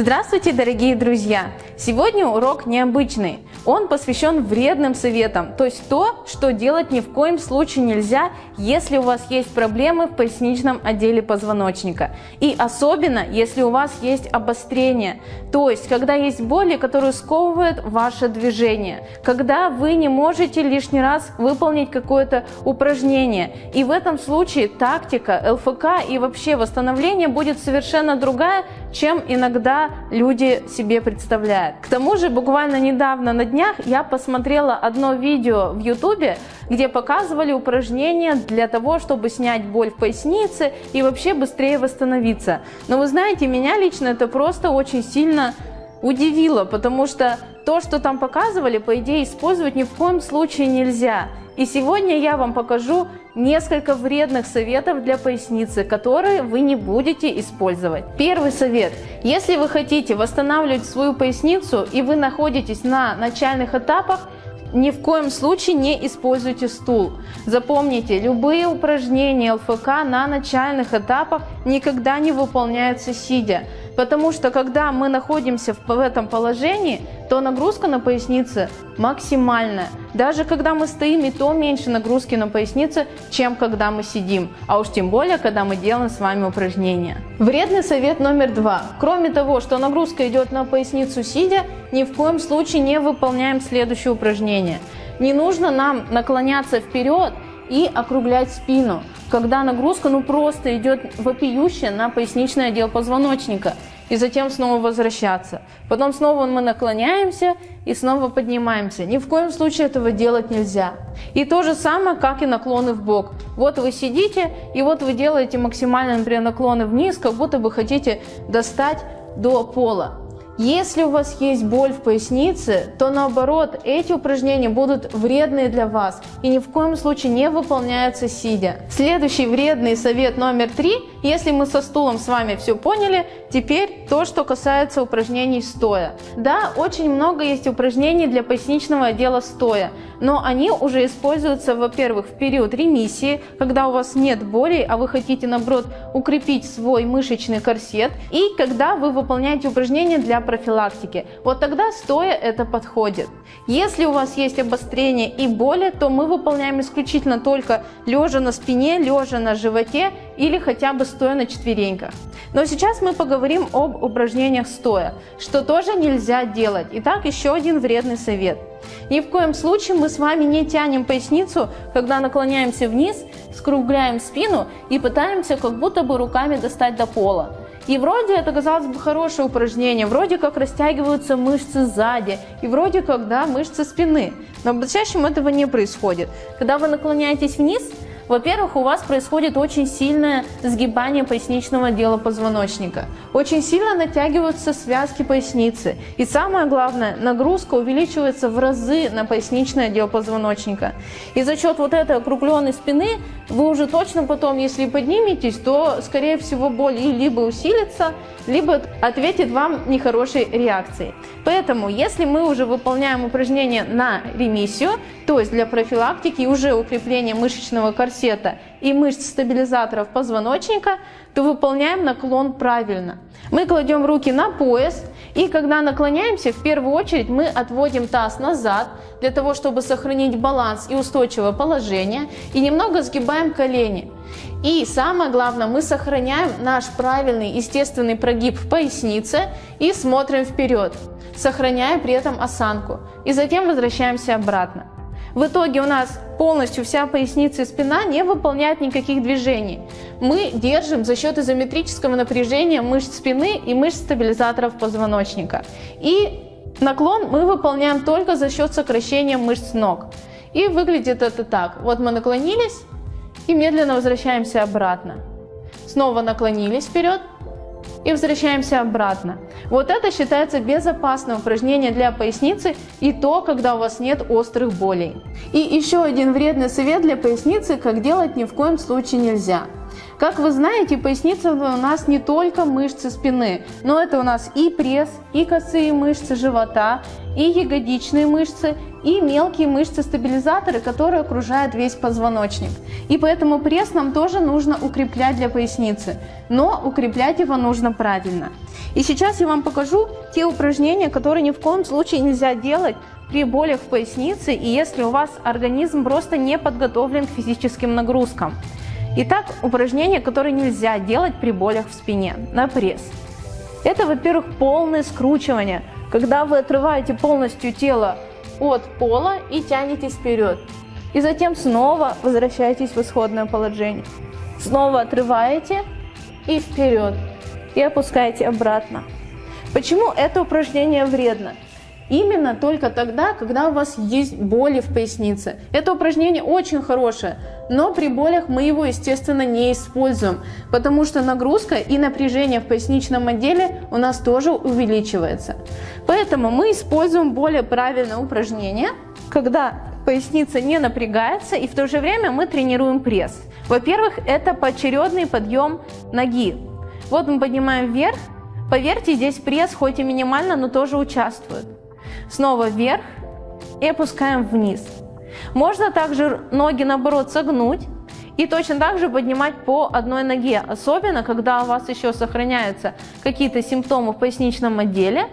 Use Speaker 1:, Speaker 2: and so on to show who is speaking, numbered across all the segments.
Speaker 1: Здравствуйте, дорогие друзья! Сегодня урок необычный. Он посвящен вредным советам, то есть то, что делать ни в коем случае нельзя, если у вас есть проблемы в поясничном отделе позвоночника. И особенно, если у вас есть обострение, то есть когда есть боли, которые сковывают ваше движение, когда вы не можете лишний раз выполнить какое-то упражнение. И в этом случае тактика, ЛФК и вообще восстановление будет совершенно другая, чем иногда люди себе представляют. К тому же буквально недавно на днях я посмотрела одно видео в ютубе, где показывали упражнения для того, чтобы снять боль в пояснице и вообще быстрее восстановиться. Но вы знаете, меня лично это просто очень сильно удивило, потому что то, что там показывали, по идее использовать ни в коем случае нельзя. И сегодня я вам покажу несколько вредных советов для поясницы, которые вы не будете использовать. Первый совет. Если вы хотите восстанавливать свою поясницу и вы находитесь на начальных этапах, ни в коем случае не используйте стул. Запомните, любые упражнения ЛФК на начальных этапах никогда не выполняются сидя. Потому что когда мы находимся в этом положении, то нагрузка на пояснице максимальная. Даже когда мы стоим, и то меньше нагрузки на пояснице, чем когда мы сидим. А уж тем более, когда мы делаем с вами упражнения. Вредный совет номер два. Кроме того, что нагрузка идет на поясницу сидя, ни в коем случае не выполняем следующее упражнение. Не нужно нам наклоняться вперед и округлять спину, когда нагрузка ну просто идет вопиющая на поясничный отдел позвоночника и затем снова возвращаться. Потом снова мы наклоняемся и снова поднимаемся. Ни в коем случае этого делать нельзя. И то же самое, как и наклоны в бок. Вот вы сидите, и вот вы делаете максимальные, например, наклоны вниз, как будто бы хотите достать до пола. Если у вас есть боль в пояснице, то наоборот, эти упражнения будут вредные для вас и ни в коем случае не выполняются сидя. Следующий вредный совет номер три. Если мы со стулом с вами все поняли, теперь то, что касается упражнений стоя. Да, очень много есть упражнений для поясничного отдела стоя, но они уже используются, во-первых, в период ремиссии, когда у вас нет боли, а вы хотите, наоборот, укрепить свой мышечный корсет, и когда вы выполняете упражнения для профилактики. Вот тогда стоя это подходит. Если у вас есть обострение и боли, то мы выполняем исключительно только лежа на спине, лежа на животе или хотя бы стоя на четвереньках. Но сейчас мы поговорим об упражнениях стоя, что тоже нельзя делать. Итак, еще один вредный совет. Ни в коем случае мы с вами не тянем поясницу, когда наклоняемся вниз, скругляем спину и пытаемся как будто бы руками достать до пола. И вроде это, казалось бы, хорошее упражнение, вроде как растягиваются мышцы сзади, и вроде как, да, мышцы спины. Но чаще этого не происходит. Когда вы наклоняетесь вниз, во-первых, у вас происходит очень сильное сгибание поясничного отдела позвоночника. Очень сильно натягиваются связки поясницы. И самое главное, нагрузка увеличивается в разы на поясничный отдел позвоночника. И за счет вот этой округленной спины вы уже точно потом, если подниметесь, то скорее всего боль либо усилится, либо ответит вам нехорошей реакцией. Поэтому, если мы уже выполняем упражнение на ремиссию, то есть для профилактики и уже укрепления мышечного корсета и мышц стабилизаторов позвоночника, то выполняем наклон правильно. Мы кладем руки на пояс и когда наклоняемся, в первую очередь мы отводим таз назад, для того, чтобы сохранить баланс и устойчивое положение, и немного сгибаем колени. И самое главное, мы сохраняем наш правильный естественный прогиб в пояснице и смотрим вперед, сохраняя при этом осанку. И затем возвращаемся обратно. В итоге у нас полностью вся поясница и спина не выполняют никаких движений. Мы держим за счет изометрического напряжения мышц спины и мышц стабилизаторов позвоночника. И наклон мы выполняем только за счет сокращения мышц ног. И выглядит это так. Вот мы наклонились и медленно возвращаемся обратно. Снова наклонились вперед и возвращаемся обратно. Вот это считается безопасным упражнением для поясницы и то, когда у вас нет острых болей. И еще один вредный совет для поясницы, как делать ни в коем случае нельзя – Как вы знаете, поясница у нас не только мышцы спины, но это у нас и пресс, и косые мышцы живота, и ягодичные мышцы, и мелкие мышцы-стабилизаторы, которые окружают весь позвоночник. И поэтому пресс нам тоже нужно укреплять для поясницы, но укреплять его нужно правильно. И сейчас я вам покажу те упражнения, которые ни в коем случае нельзя делать при болях в пояснице и если у вас организм просто не подготовлен к физическим нагрузкам. Итак, упражнения, которые нельзя делать при болях в спине на пресс. Это, во-первых, полное скручивание, когда вы отрываете полностью тело от пола и тянетесь вперед. И затем снова возвращаетесь в исходное положение. Снова отрываете и вперед. И опускаете обратно. Почему это упражнение вредно? Именно только тогда, когда у вас есть боли в пояснице. Это упражнение очень хорошее, но при болях мы его, естественно, не используем, потому что нагрузка и напряжение в поясничном отделе у нас тоже увеличивается. Поэтому мы используем более правильное упражнение, когда поясница не напрягается и в то же время мы тренируем пресс. Во-первых, это поочередный подъем ноги. Вот мы поднимаем вверх, поверьте, здесь пресс хоть и минимально, но тоже участвует. Снова вверх и опускаем вниз. Можно также ноги наоборот согнуть и точно так же поднимать по одной ноге, особенно когда у вас еще сохраняются какие-то симптомы в поясничном отделе,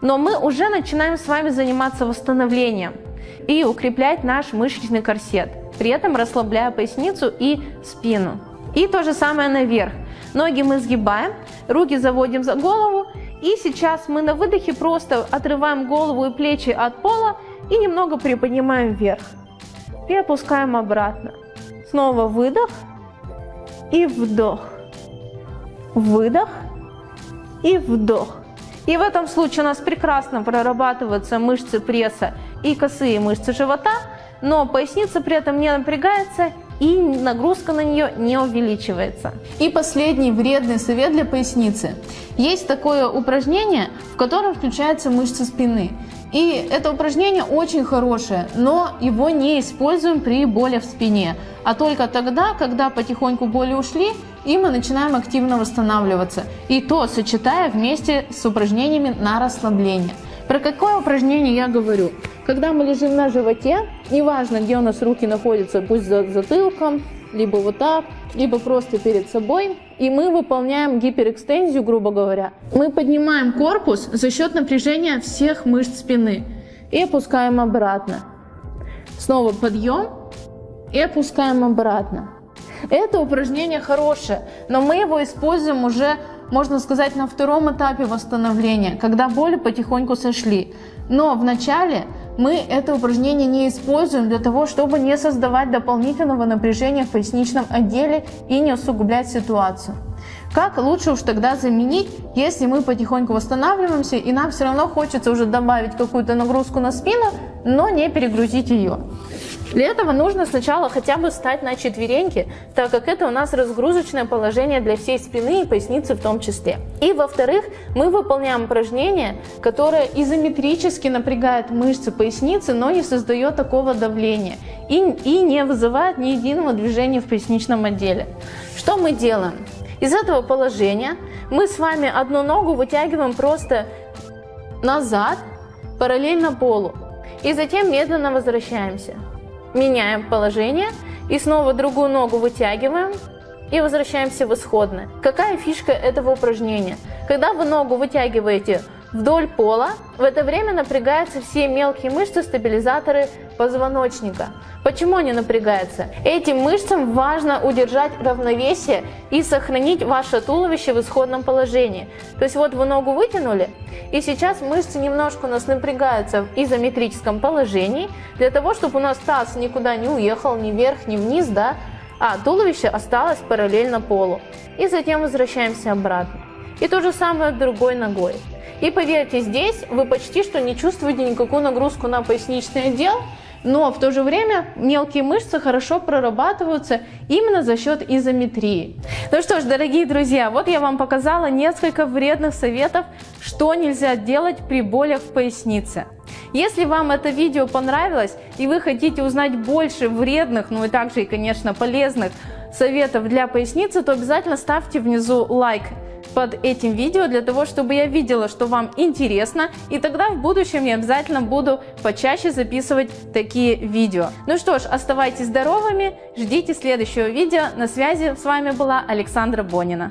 Speaker 1: но мы уже начинаем с вами заниматься восстановлением и укреплять наш мышечный корсет, при этом расслабляя поясницу и спину. И то же самое наверх. Ноги мы сгибаем, руки заводим за голову и сейчас мы на выдохе просто отрываем голову и плечи от пола и немного приподнимаем вверх. И опускаем обратно. Снова выдох и вдох. Выдох и вдох. И в этом случае у нас прекрасно прорабатываются мышцы пресса и косые мышцы живота, но поясница при этом не напрягается и нагрузка на нее не увеличивается. И последний вредный совет для поясницы. Есть такое упражнение, в котором включаются мышцы спины. И это упражнение очень хорошее, но его не используем при боли в спине, а только тогда, когда потихоньку боли ушли, и мы начинаем активно восстанавливаться. И то сочетая вместе с упражнениями на расслабление. Про какое упражнение я говорю? Когда мы лежим на животе, неважно, где у нас руки находятся, пусть за затылком, либо вот так, либо просто перед собой, и мы выполняем гиперэкстензию, грубо говоря. Мы поднимаем корпус за счет напряжения всех мышц спины и опускаем обратно. Снова подъем и опускаем обратно. Это упражнение хорошее, но мы его используем уже, можно сказать, на втором этапе восстановления, когда боли потихоньку сошли. Но в начале мы это упражнение не используем для того, чтобы не создавать дополнительного напряжения в поясничном отделе и не усугублять ситуацию. Как лучше уж тогда заменить, если мы потихоньку восстанавливаемся и нам все равно хочется уже добавить какую-то нагрузку на спину, но не перегрузить ее. Для этого нужно сначала хотя бы встать на четвереньки, так как это у нас разгрузочное положение для всей спины и поясницы в том числе. И во-вторых, мы выполняем упражнение, которое изометрически напрягает мышцы поясницы, но не создает такого давления и, и не вызывает ни единого движения в поясничном отделе. Что мы делаем? Из этого положения мы с вами одну ногу вытягиваем просто назад, параллельно полу. И затем медленно возвращаемся. Меняем положение и снова другую ногу вытягиваем и возвращаемся в исходное. Какая фишка этого упражнения? Когда вы ногу вытягиваете вдоль пола, в это время напрягаются все мелкие мышцы, стабилизаторы позвоночника. Почему они напрягаются? Этим мышцам важно удержать равновесие и сохранить ваше туловище в исходном положении. То есть вот вы ногу вытянули, и сейчас мышцы немножко у нас напрягаются в изометрическом положении, для того, чтобы у нас таз никуда не уехал, ни вверх, ни вниз, да, а туловище осталось параллельно полу. И затем возвращаемся обратно. И то же самое другой ногой. И поверьте, здесь вы почти что не чувствуете никакую нагрузку на поясничный отдел, но в то же время мелкие мышцы хорошо прорабатываются именно за счет изометрии. Ну что ж, дорогие друзья, вот я вам показала несколько вредных советов, что нельзя делать при болях в пояснице. Если вам это видео понравилось и вы хотите узнать больше вредных, ну и также и конечно полезных советов для поясницы, то обязательно ставьте внизу лайк под этим видео, для того, чтобы я видела, что вам интересно, и тогда в будущем я обязательно буду почаще записывать такие видео. Ну что ж, оставайтесь здоровыми, ждите следующего видео. На связи с вами была Александра Бонина.